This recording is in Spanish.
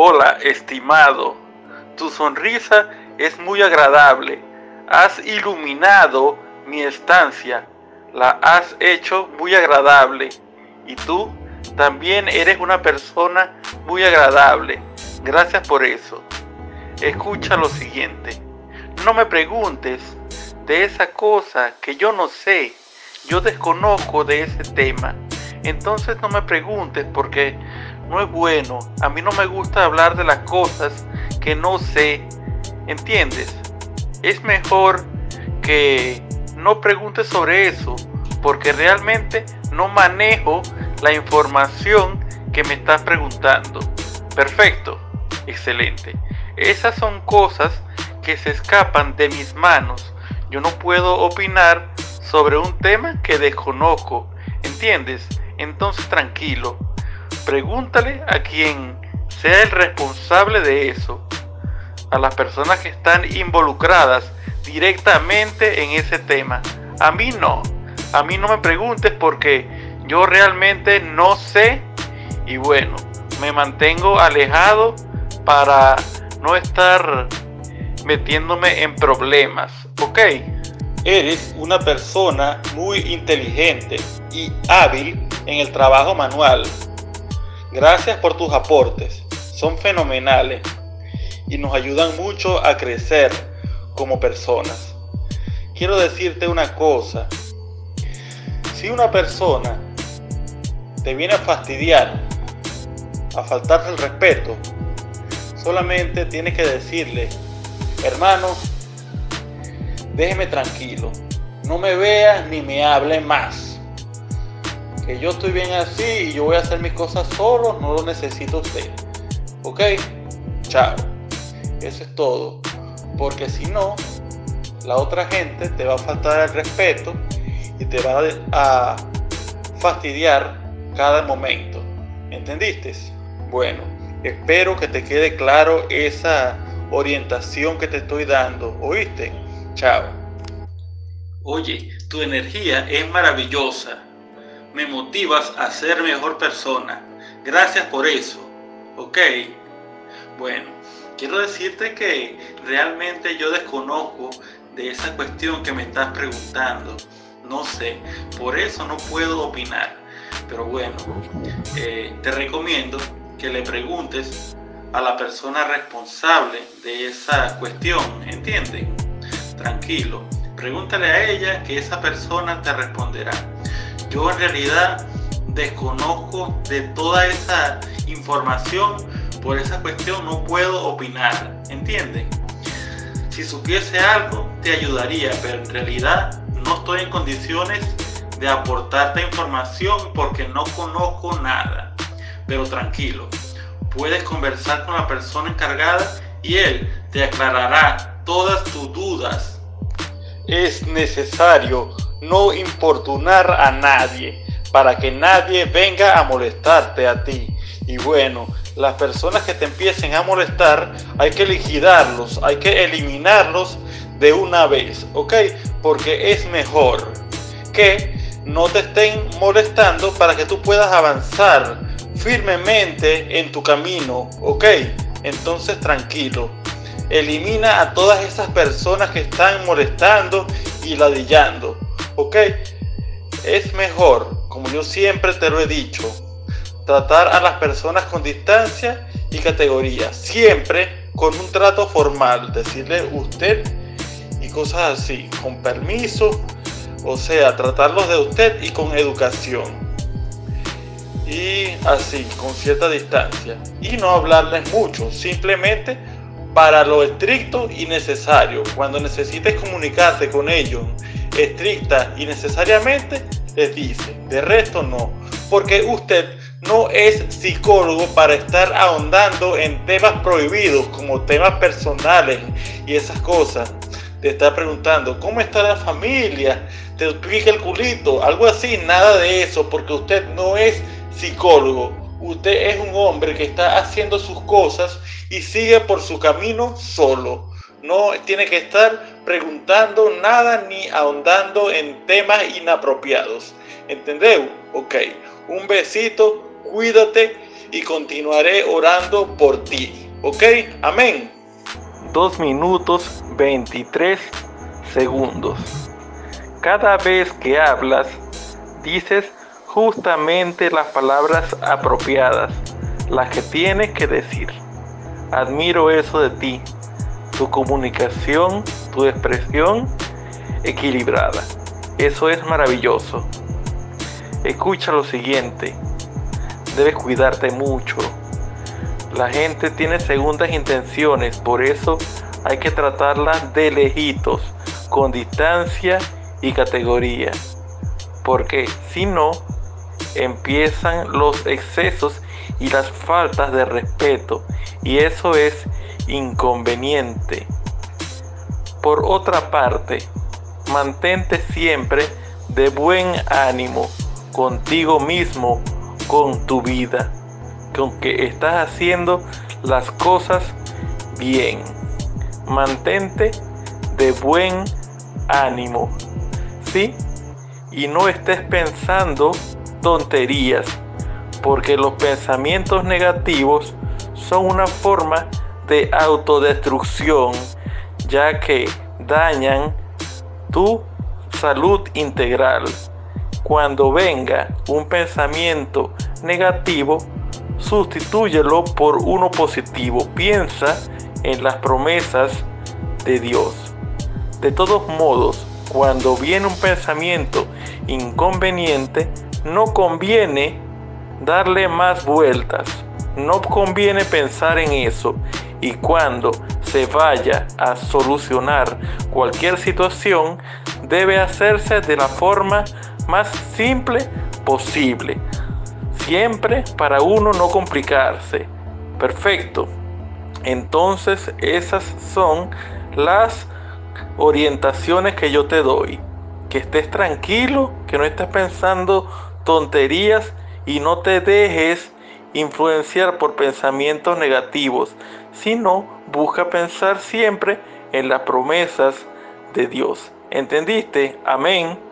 Hola, estimado. Tu sonrisa es muy agradable. Has iluminado mi estancia. La has hecho muy agradable. Y tú también eres una persona muy agradable. Gracias por eso. Escucha lo siguiente. No me preguntes de esa cosa que yo no sé. Yo desconozco de ese tema. Entonces no me preguntes porque no es bueno. A mí no me gusta hablar de las cosas que no sé. ¿Entiendes? Es mejor que no preguntes sobre eso porque realmente no manejo la información que me estás preguntando. Perfecto, excelente. Esas son cosas que se escapan de mis manos. Yo no puedo opinar sobre un tema que desconozco. ¿Entiendes? Entonces tranquilo. Pregúntale a quien sea el responsable de eso. A las personas que están involucradas directamente en ese tema. A mí no. A mí no me preguntes porque yo realmente no sé y bueno, me mantengo alejado para no estar metiéndome en problemas, ¿ok? Eres una persona muy inteligente y hábil en el trabajo manual. Gracias por tus aportes, son fenomenales y nos ayudan mucho a crecer como personas. Quiero decirte una cosa, si una persona te viene a fastidiar, a faltarte el respeto, solamente tienes que decirle, hermano, déjeme tranquilo, no me veas ni me hable más. Que yo estoy bien así y yo voy a hacer mis cosas solo, no lo necesito usted. ¿Ok? Chao. Eso es todo. Porque si no, la otra gente te va a faltar el respeto y te va a fastidiar cada momento. ¿Entendiste? Bueno, espero que te quede claro esa orientación que te estoy dando. ¿Oíste? Chao. Oye, tu energía es maravillosa. Me motivas a ser mejor persona. Gracias por eso. ¿Ok? Bueno, quiero decirte que realmente yo desconozco de esa cuestión que me estás preguntando. No sé, por eso no puedo opinar. Pero bueno, eh, te recomiendo que le preguntes a la persona responsable de esa cuestión, ¿entiendes? Tranquilo, pregúntale a ella que esa persona te responderá. Yo en realidad desconozco de toda esa información, por esa cuestión no puedo opinar, ¿entiendes? Si supiese algo, te ayudaría, pero en realidad no estoy en condiciones de aportarte información porque no conozco nada. Pero tranquilo, puedes conversar con la persona encargada y él te aclarará todas tus dudas. Es necesario no importunar a nadie para que nadie venga a molestarte a ti. Y bueno, las personas que te empiecen a molestar hay que liquidarlos, hay que eliminarlos de una vez, ¿ok? Porque es mejor que no te estén molestando para que tú puedas avanzar firmemente en tu camino, ¿ok? Entonces tranquilo. Elimina a todas esas personas que están molestando y ladillando, ¿ok? Es mejor, como yo siempre te lo he dicho, tratar a las personas con distancia y categoría, siempre con un trato formal, decirle usted y cosas así, con permiso, o sea, tratarlos de usted y con educación y así, con cierta distancia. Y no hablarles mucho, simplemente para lo estricto y necesario. Cuando necesites comunicarte con ellos estricta y necesariamente, les dice. De resto no, porque usted no es psicólogo para estar ahondando en temas prohibidos como temas personales y esas cosas. Te está preguntando, ¿cómo está la familia? Te explica el culito, algo así, nada de eso, porque usted no es psicólogo. Usted es un hombre que está haciendo sus cosas y sigue por su camino solo. No tiene que estar preguntando nada ni ahondando en temas inapropiados. ¿Entendeu? Ok. Un besito, cuídate y continuaré orando por ti. ¿Ok? Amén. 2 minutos 23 segundos. Cada vez que hablas, dices justamente las palabras apropiadas, las que tienes que decir. Admiro eso de ti, tu comunicación, tu expresión equilibrada. Eso es maravilloso. Escucha lo siguiente. Debes cuidarte mucho. La gente tiene segundas intenciones, por eso hay que tratarla de lejitos, con distancia y categoría. Porque si no, empiezan los excesos y las faltas de respeto y eso es inconveniente. Por otra parte, mantente siempre de buen ánimo contigo mismo, con tu vida, con que estás haciendo las cosas bien. Mantente de buen ánimo, ¿sí? Y no estés pensando tonterías, porque los pensamientos negativos son una forma de autodestrucción, ya que dañan tu salud integral. Cuando venga un pensamiento negativo, sustitúyelo por uno positivo. Piensa en las promesas de Dios. De todos modos, cuando viene un pensamiento inconveniente, no conviene darle más vueltas. No conviene pensar en eso. Y cuando se vaya a solucionar cualquier situación, debe hacerse de la forma más simple posible. Siempre para uno no complicarse. Perfecto. Entonces esas son las orientaciones que yo te doy. Que estés tranquilo, que no estés pensando tonterías y no te dejes influenciar por pensamientos negativos, sino busca pensar siempre en las promesas de Dios. ¿Entendiste? Amén.